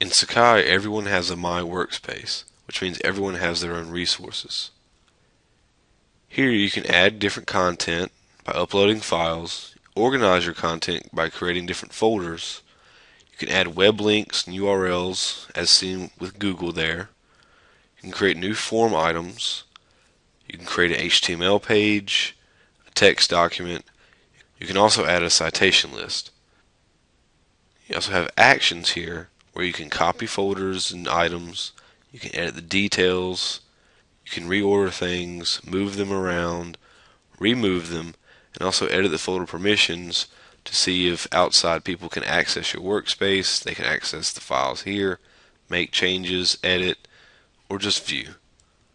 In Sakai, everyone has a My Workspace, which means everyone has their own resources. Here you can add different content by uploading files, organize your content by creating different folders, you can add web links and URLs as seen with Google there, you can create new form items, you can create an HTML page, a text document, you can also add a citation list. You also have actions here where you can copy folders and items, you can edit the details, you can reorder things, move them around, remove them, and also edit the folder permissions to see if outside people can access your workspace, they can access the files here, make changes, edit, or just view.